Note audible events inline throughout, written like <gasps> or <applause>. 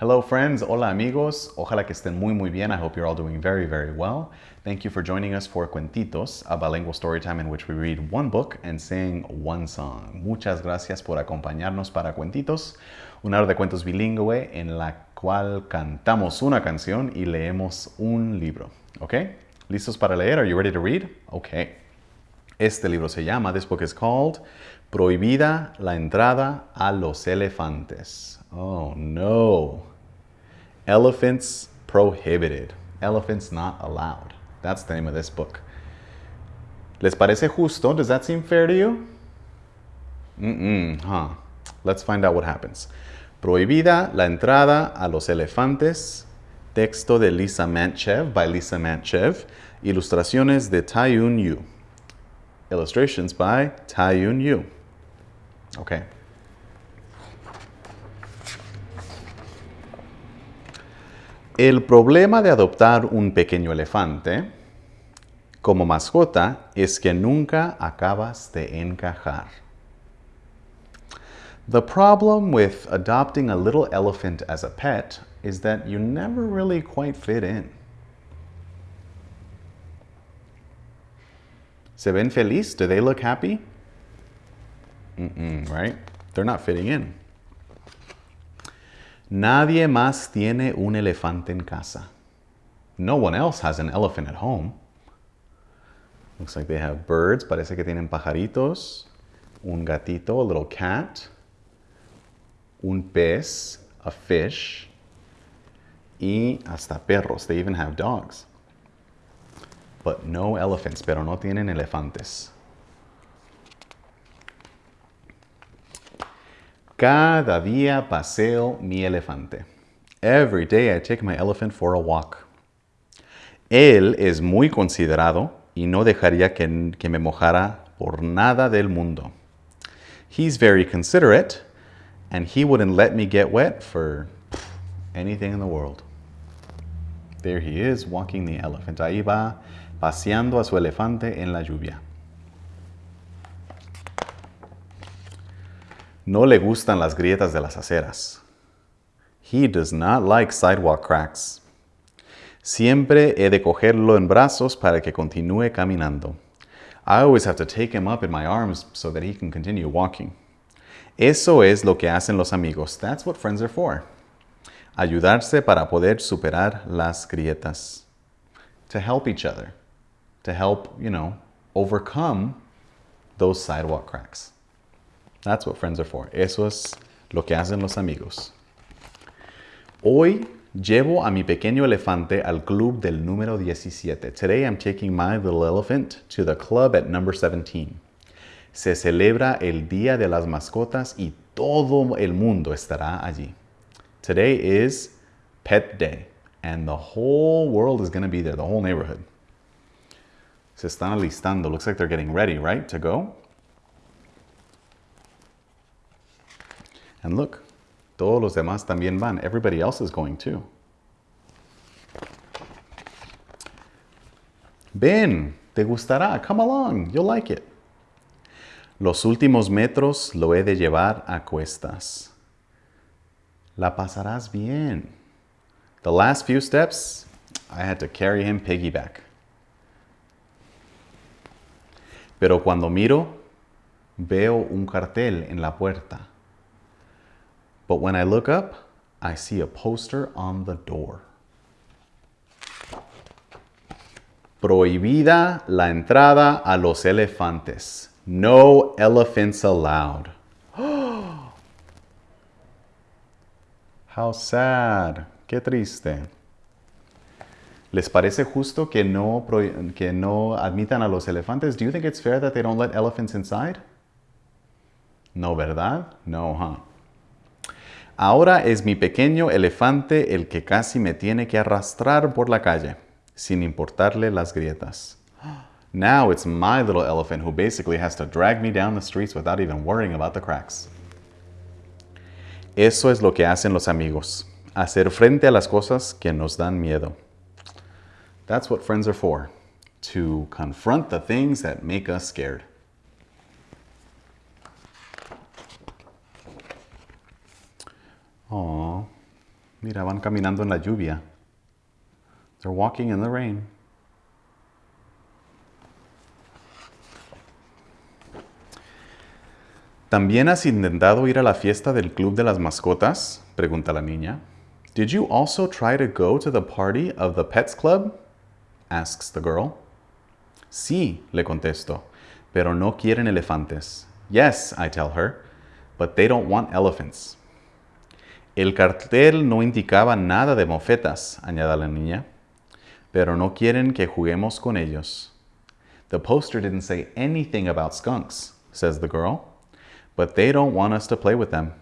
Hello friends, hola amigos. Ojalá que estén muy muy bien. I hope you're all doing very very well. Thank you for joining us for Cuentitos, a bilingual story time in which we read one book and sing one song. Muchas gracias por acompañarnos para Cuentitos, una hora de cuentos bilingüe en la cual cantamos una canción y leemos un libro. ¿Ok? ¿Listos para leer? Are you ready to read? Ok. Este libro se llama, this book is called Prohibida la entrada a los elefantes. Oh no. Elephants prohibited. Elephants not allowed. That's the name of this book. ¿Les parece justo? Does that seem fair to you? Mm-mm, huh. Let's find out what happens. Prohibida la entrada a los elefantes. Texto de Lisa Mantchev, by Lisa Mantchev. Ilustraciones de Taiyun Yu. Illustrations by Taeeun Yoo. Okay. El problema de adoptar un pequeño elefante como mascota es que nunca acabas de encajar. The problem with adopting a little elephant as a pet is that you never really quite fit in. ¿Se ven feliz? Do they look happy? Mm-mm, right? They're not fitting in. Nadie más tiene un elefante en casa. No one else has an elephant at home. Looks like they have birds. Parece que tienen pajaritos. Un gatito, a little cat. Un pez, a fish. Y hasta perros. They even have dogs. But no elephants, pero no tienen elefantes. Cada día paseo mi elefante. Every day I take my elephant for a walk. Él es muy considerado y no dejaría que, que me mojara por nada del mundo. He's very considerate and he wouldn't let me get wet for anything in the world. There he is walking the elephant. Ahí va paseando a su elefante en la lluvia. No le gustan las grietas de las aceras. He does not like sidewalk cracks. Siempre he de cogerlo en brazos para que continúe caminando. I always have to take him up in my arms so that he can continue walking. Eso es lo que hacen los amigos. That's what friends are for. Ayudarse para poder superar las grietas. To help each other. To help, you know, overcome those sidewalk cracks. That's what friends are for. Eso es lo que hacen los amigos. Hoy llevo a mi pequeño elefante al club del número 17. Today I'm taking my little elephant to the club at number 17. Se celebra el Día de las Mascotas y todo el mundo estará allí. Today is Pet Day and the whole world is going to be there, the whole neighborhood. Se están alistando. Looks like they're getting ready, right, to go? And look, todos los demás también van. Everybody else is going too. Ven, te gustará. Come along, you'll like it. Los últimos metros lo he de llevar a cuestas. La pasarás bien. The last few steps, I had to carry him piggyback. Pero cuando miro, veo un cartel en la puerta. But when I look up, I see a poster on the door. Prohibida la entrada a los elefantes. No elephants allowed. <gasps> How sad. Qué triste. ¿Les parece justo que no, que no admitan a los elefantes? Do you think it's fair that they don't let elephants inside? No, ¿verdad? No, huh? Ahora es mi pequeño elefante el que casi me tiene que arrastrar por la calle, sin importarle las grietas. Now it's my little elephant who basically has to drag me down the streets without even worrying about the cracks. Eso es lo que hacen los amigos, hacer frente a las cosas que nos dan miedo. That's what friends are for, to confront the things that make us scared. Oh, mira, van caminando en la lluvia. They're walking in the rain. ¿También has intentado ir a la fiesta del Club de las Mascotas? Pregunta la niña. Did you also try to go to the party of the Pets Club? Asks the girl. Sí, le contesto, pero no quieren elefantes. Yes, I tell her, but they don't want elephants. El cartel no indicaba nada de mofetas, añade la niña, pero no quieren que juguemos con ellos. The poster didn't say anything about skunks, says the girl but they don't want us to play with them.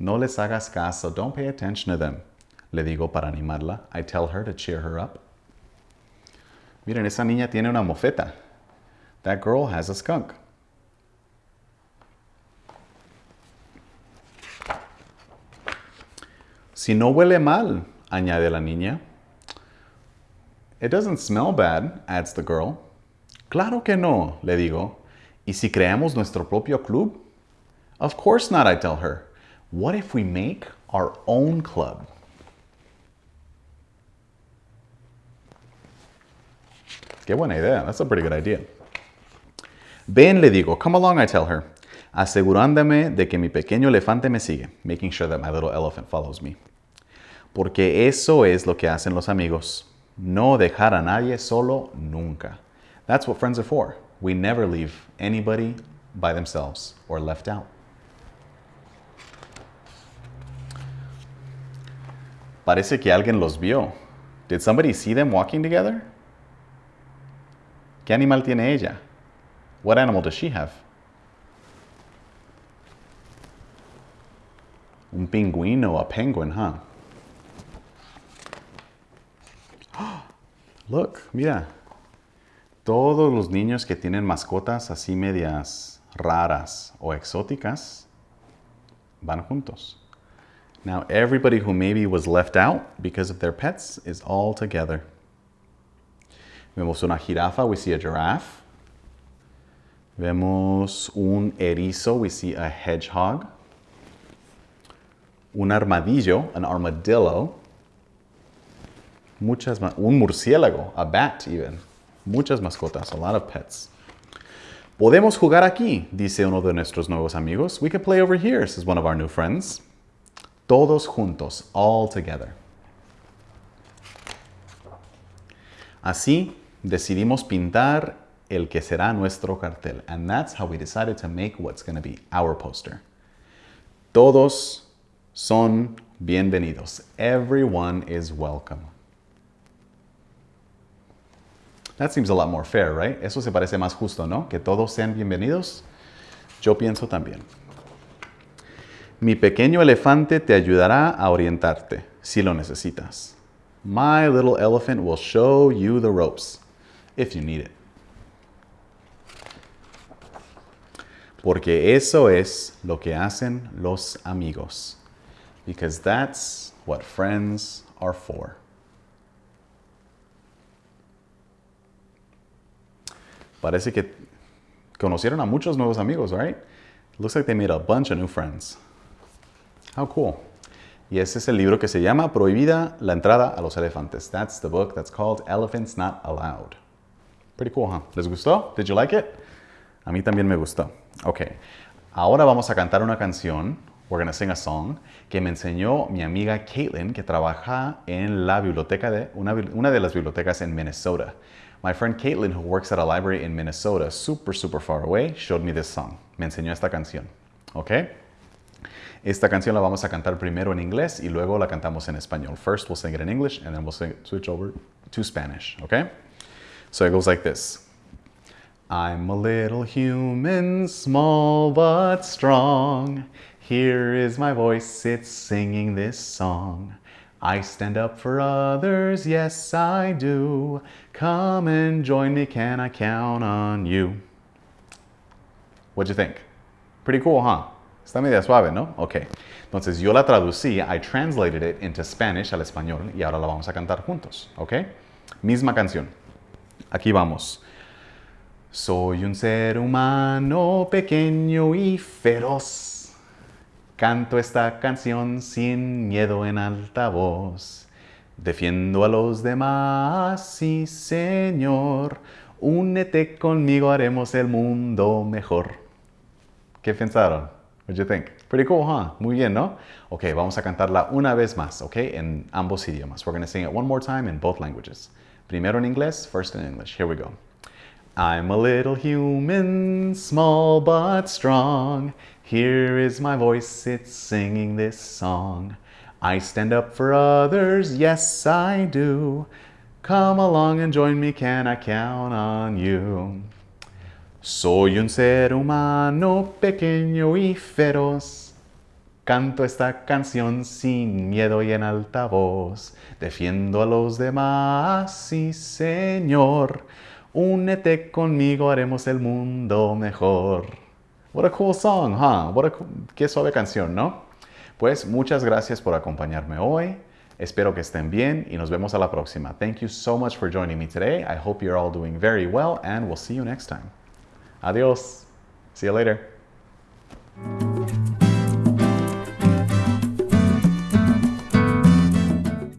No les hagas caso, don't pay attention to them. Le digo para animarla. I tell her to cheer her up. Miren, esa niña tiene una mofeta. That girl has a skunk. Si no huele mal, añade la niña. It doesn't smell bad, adds the girl. Claro que no, le digo. ¿Y si creamos nuestro propio club? Of course not, I tell her. What if we make our own club? Qué buena idea. That's a pretty good idea. Ven, le digo. Come along, I tell her. Asegurándome de que mi pequeño elefante me sigue. Making sure that my little elephant follows me. Porque eso es lo que hacen los amigos. No dejar a nadie solo nunca. That's what friends are for. We never leave anybody by themselves or left out. Parece que alguien los vio. Did somebody see them walking together? ¿Qué animal tiene ella? What animal does she have? Un pingüino, a penguin, huh? <gasps> Look, mira. Todos los niños que tienen mascotas así medias raras o exóticas van juntos. Now everybody who maybe was left out because of their pets is all together. Vemos una jirafa, we see a giraffe. Vemos un erizo, we see a hedgehog. Un armadillo, an armadillo. Muchas, un murciélago, a bat even. Muchas mascotas, a lot of pets. Podemos jugar aquí, dice uno de nuestros nuevos amigos. We could play over here, says one of our new friends. Todos juntos, all together. Así decidimos pintar el que será nuestro cartel. And that's how we decided to make what's going to be our poster. Todos son bienvenidos. Everyone is welcome. That seems a lot more fair, right? Eso se parece más justo, ¿no? Que todos sean bienvenidos. Yo pienso también. Mi pequeño elefante te ayudará a orientarte si lo necesitas. My little elephant will show you the ropes if you need it. Porque eso es lo que hacen los amigos. Because that's what friends are for. Parece que conocieron a muchos nuevos amigos, right? Looks like they made a bunch of new friends. How cool. Y ese es el libro que se llama Prohibida la entrada a los elefantes. That's the book that's called Elephants Not Allowed. Pretty cool, huh? ¿Les gustó? Did you like it? A mí también me gustó. Ok. Ahora vamos a cantar una canción. We're to sing a song que me enseñó mi amiga Caitlin, que trabaja en la biblioteca de una, una de las bibliotecas en Minnesota. My friend Caitlin, who works at a library in Minnesota, super, super far away, showed me this song. Me enseñó esta canción. Okay? Esta canción la vamos a cantar primero en inglés y luego la cantamos en español. First we'll sing it in English and then we'll switch over to Spanish, okay? So it goes like this. I'm a little human, small but strong. Here is my voice, it's singing this song. I stand up for others, yes I do. Come and join me, can I count on you? What'd you think? Pretty cool, huh? Está media suave, ¿no? Ok. Entonces yo la traducí, I translated it into Spanish al español y ahora la vamos a cantar juntos, ¿ok? Misma canción. Aquí vamos. Soy un ser humano pequeño y feroz. Canto esta canción sin miedo en alta voz. Defiendo a los demás, sí Señor. Únete conmigo, haremos el mundo mejor. ¿Qué pensaron? What do you think? Pretty cool, huh? Muy bien, ¿no? Ok, vamos a cantarla una vez más, ok? En ambos idiomas. We're going to sing it one more time in both languages. Primero en inglés, first in English. Here we go. I'm a little human, small but strong. Here is my voice, it's singing this song. I stand up for others, yes I do. Come along and join me, can I count on you? Soy un ser humano pequeño y feroz. Canto esta canción sin miedo y en alta voz. Defiendo a los demás, sí Señor. Únete conmigo, haremos el mundo mejor. What a cool song, huh? What a Qué suave canción, ¿no? Pues muchas gracias por acompañarme hoy. Espero que estén bien y nos vemos a la próxima. Thank you so much for joining me today. I hope you're all doing very well and we'll see you next time. Adios. See you later.